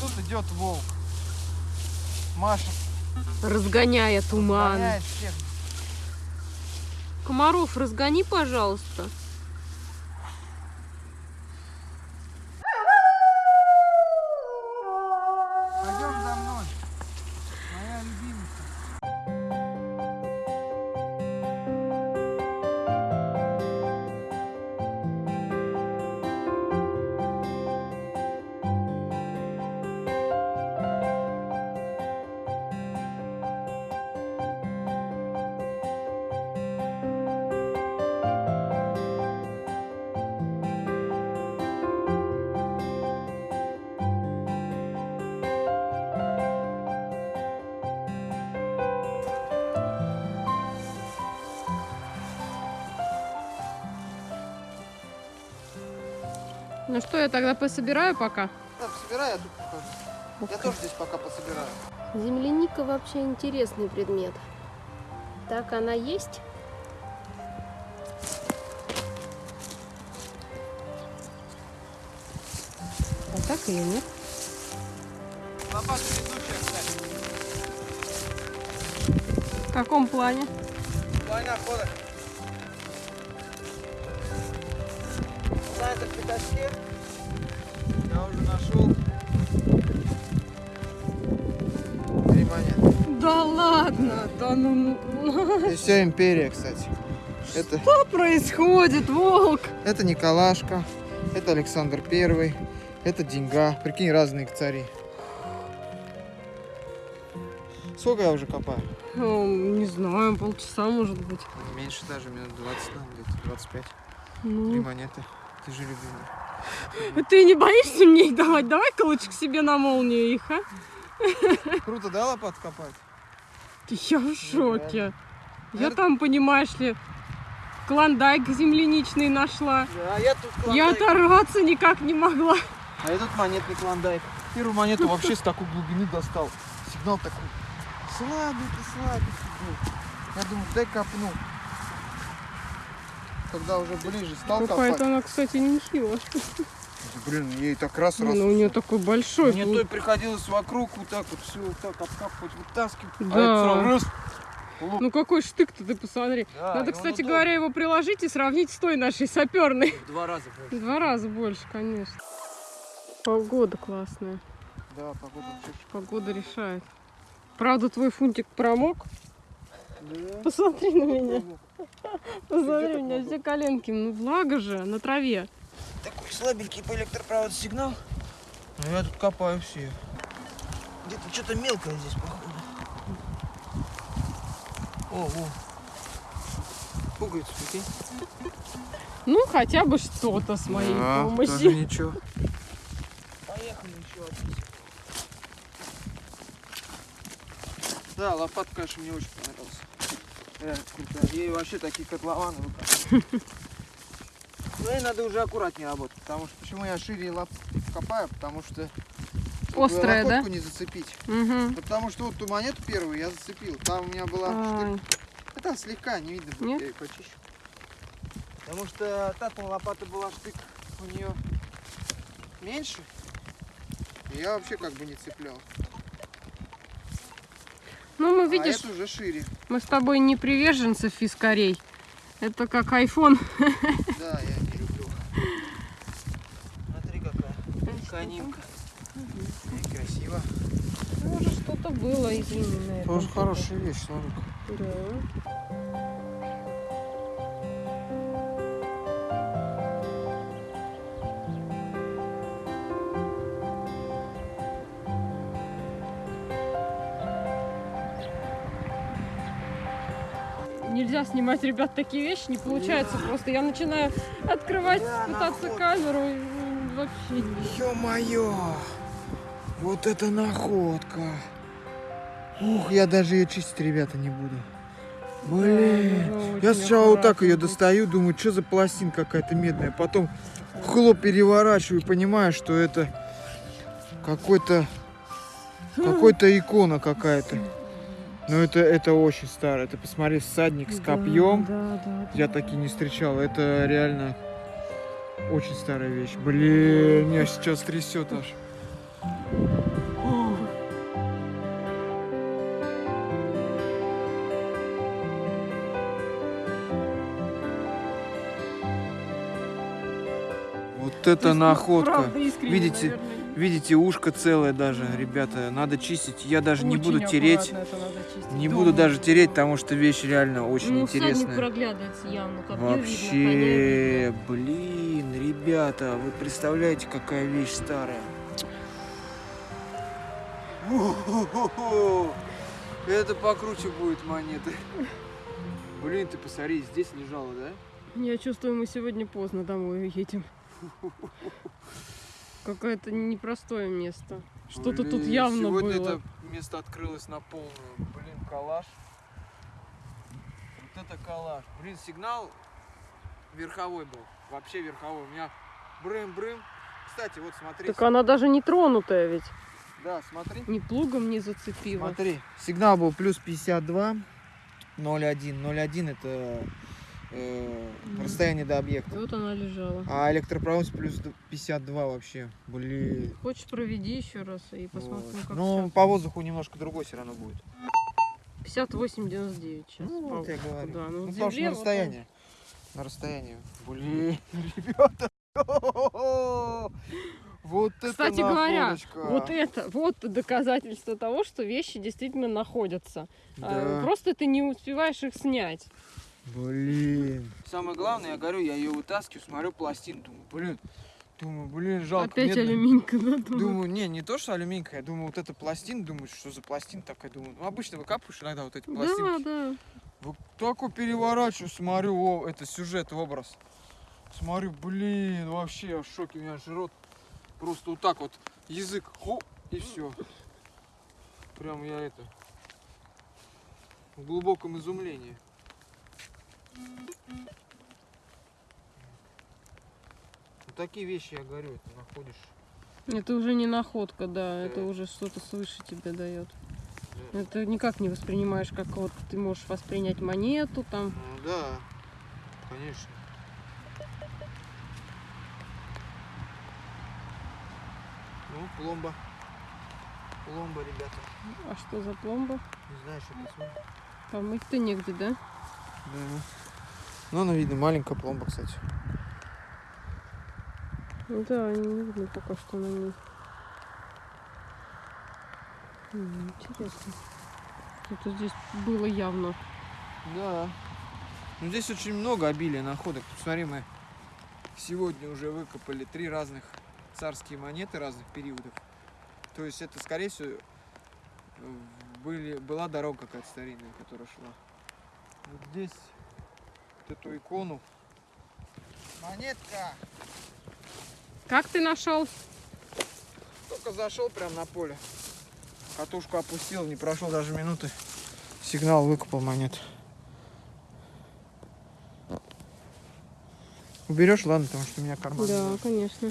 тут идет волк. Маша Разгоняя туман. гоняет всех. Комаров, разгони, пожалуйста. Ну что, я тогда пособираю пока. Да, собирай, я тут покажу. Я тоже здесь пока пособираю. Земляника вообще интересный предмет. Так она есть? А так ее нет. Лопата летучая, кстати. В каком плане? Война хода. На этом пятачке я уже нашел три монеты. Да ладно, да ну... И вся империя, кстати. Это, Что происходит, волк? это Николашка, это Александр Первый, это Деньга. Прикинь, разные цари. Сколько я уже копаю? Ну, не знаю, полчаса может быть. Меньше даже, минут 20, наверное, где-то 25. Три Ну, монеты. Ты же любимый. ты не боишься мне их давать? Давай-ка лучше к себе на молнию их, а? Круто, да, лопату копать? Я в шоке. Я Наверно- там, понимаешь ли, клондайк земляничный нашла. Да, я тут Я оторваться никак не могла. А этот монетный клондайк. Первую монету вообще с такой глубины достал. Сигнал такой слабенький был. Я думаю, дай копну. Когда уже ближе стал Какая-то она, кстати, нехило. Блин, ей так раз раз. Блин, у нее такой большой. Мне той приходилось вокруг вот так вот все вот так обкапывать, вытаскивать. А Да. это сразу раз. Лук. Ну какой штык-то, ты посмотри. Да, Надо, кстати удобный. говоря, его приложить и сравнить с той нашей саперной. В два раза больше. Два раза больше, конечно. Погода классная. Да, погода вообще Погода решает. Правда, твой фунтик промок. Да. Посмотри на меня. Посмотри, так у меня все коленки. Ну, влага же на траве. Такой слабенький по электропроводу сигнал. Но я тут копаю все. Где-то что-то мелкое здесь, походу. О, о. Пуговицу, прикинь. Ну, хотя бы что-то с моей Да, тоже помощью. ничего. Поехали еще один. Да, лопатка, конечно, мне очень понравилась. Крутая. Ей вообще такие котлованы. Но ей надо уже аккуратнее работать, потому что почему я шире лап копаю, потому что Острая, да? не зацепить. Угу. Потому что вот ту монету первую я зацепил. Там у меня была штык. А там слегка, не видно Нет? я ее почищу. Потому что та лопата была штык у нее меньше. И я вообще как бы не цеплял. Ну, мы, А видишь, это уже шире. мы с тобой не приверженцы фискарей. Это как iPhone. Да, я не люблю. Смотри какая канимка. И красиво. Может, что-то было, извини, на этом Тоже хорошая вещь, смотри. Да. Нельзя снимать, ребят, такие вещи, не получается просто. Я начинаю открывать, Да, пытаться камеру, и вообще Ё-моё! Вот это находка! Ух, я даже ее чистить, ребята, не буду. Блин! нужно Я очень сначала вот так ее достаю, думаю, что за пластинка какая-то медная. Потом хлоп переворачиваю, понимаю, что это какой-то какой-то икона какая-то. Ну это, это очень старо. Это посмотри, всадник с копьем. Да, да, да, Я да. такие не встречал. Это реально очень старая вещь. Блин, меня сейчас трясет аж. Вот это находка. Правда, Видите? Наверное. Видите, ушко целое даже, ребята. Надо чистить. Я даже не буду Очень тереть. Не Да. буду даже тереть, потому что вещь реально очень ну, интересная. проглядывается явно, как Вообще, видно. блин, ребята, вы представляете, какая вещь старая? Это покруче будет монеты. Блин, ты посмотри, здесь лежала, да? Я чувствую, мы сегодня поздно домой едем. Какое-то непростое место. Что-то тут явно Сегодня было. это место открылось на полную. Блин, калаш. Вот это калаш. Блин, сигнал верховой был. Вообще верховой. У меня брым-брым. Кстати, вот смотри. Так она даже не тронутая ведь. Да, смотри. Ни плугом не зацепила. Смотри, сигнал был плюс 52, 0,1. 0,1 это э, расстояние до объекта. И вот она лежала. А электропровод плюс 52 вообще. Блин. Хочешь, проведи еще раз и посмотрим, Вот. как Ну, всё. по воздуху немножко другой все равно будет. 58,99 сейчас. Ну, вот я говорю. Да. Ну, Ну, потому что на вот расстоянии. На расстоянии. Блин, ребята. Вот это Кстати говоря, находочка. Вот это, вот доказательство того, что вещи действительно находятся. А, Да. Просто ты не успеваешь их снять. Блин. Самое главное, я говорю, я ее вытаскиваю, смотрю пластин, думаю, блин, думаю, блин, жалко. Опять медная. алюминька, да? думаю? Думаю, не, не то, что алюминька, я думаю, вот это пластин, думаю, что за пластин такая, думаю, ну, обычно выкапываешь иногда вот эти Да, пластинки. да. Вот такой переворачиваю, смотрю, о, это сюжет, образ. Смотрю, блин, вообще я в шоке, у меня же рот просто вот так вот, язык, хо, и все. Прям я это, в глубоком изумлении. Такие вещи, я говорю, это находишь. Это уже не находка, да, это Да. уже что-то свыше тебе дает. Да. Это никак не воспринимаешь, как вот ты можешь воспринять монету там. Ну да, конечно. Ну, пломба. Пломба, ребята. А что за пломба? Не знаю, что это. Помыть-то негде, да? Да. Ну, она видно, маленькая пломба, кстати. Ну Да, не видно пока что на ней. Интересно. Это здесь было явно. Да. Ну, здесь очень много обилия находок. Посмотри, мы сегодня уже выкопали три разных царские монеты разных периодов. То есть это, скорее всего, были, была дорога какая-то старинная, которая шла. Вот здесь вот эту икону. Монетка! Как ты нашел? Только зашел прям на поле. Катушку опустил, не прошел даже минуты. Сигнал выкопал монет. Уберешь, ладно, потому что у меня карман. Да, конечно.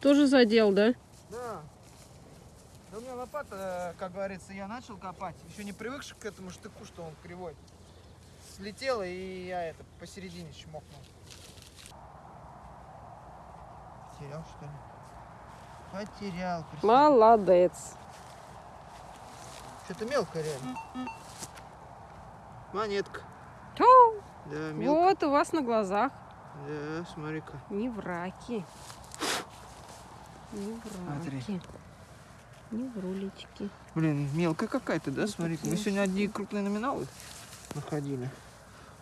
Тоже задел? Да. Да у меня лопата, как говорится, я начал копать. Еще не привыкший к этому штыку, что он кривой. Слетела и я это посередине чмокнул. Потерял, что ли? Потерял. представь. Молодец. Что-то мелкое реально. Монетка. Тю, Да, мелко. Вот у вас на глазах. Да, смотри-ка. Не враки. Не Смотри. враки. Не врулечки. Блин, мелкая какая-то, да? Вот Смотри-ка. Мы сегодня одни крупные номиналы находили.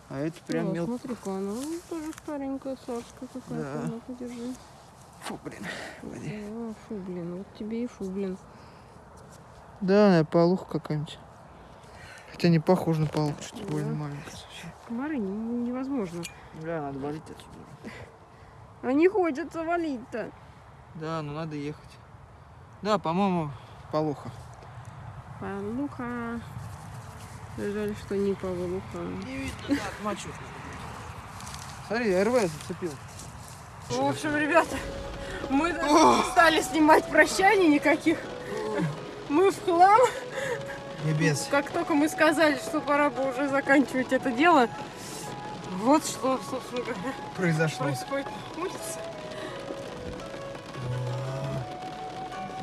А это прям О, мелко. Смотри-ка, она ну, тоже старенькая, царская какая-то. Да. Ну-ка, держи. Фу, блин. Погоди. О, фу, блин, вот тебе и фу, блин. Да, наверное, полуха какая-нибудь. Хотя не похоже на полуху, что-то Да. больно маленькая совсем. Комары не- невозможно. Бля, надо валить отсюда. А не хочется валить-то. Да, ну надо ехать. Да, по-моему, полуха. Полуха. Жаль, что не полуха. Не видно, да, отмочу. Смотри, РВ зацепил. В общем, ребята, мы стали снимать прощаний никаких. Мы в хлам. Небес. Как только мы сказали, что пора бы уже заканчивать это дело, вот что, собственно говоря, Произошло. происходит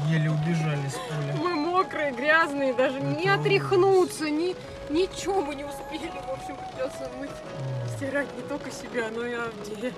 Еле убежали с поля. Мы мокрые, грязные, даже не Это отряхнуться, ни, Ничего мы не успели. В общем, придется мыть, стирать не только себя, но и Авдея.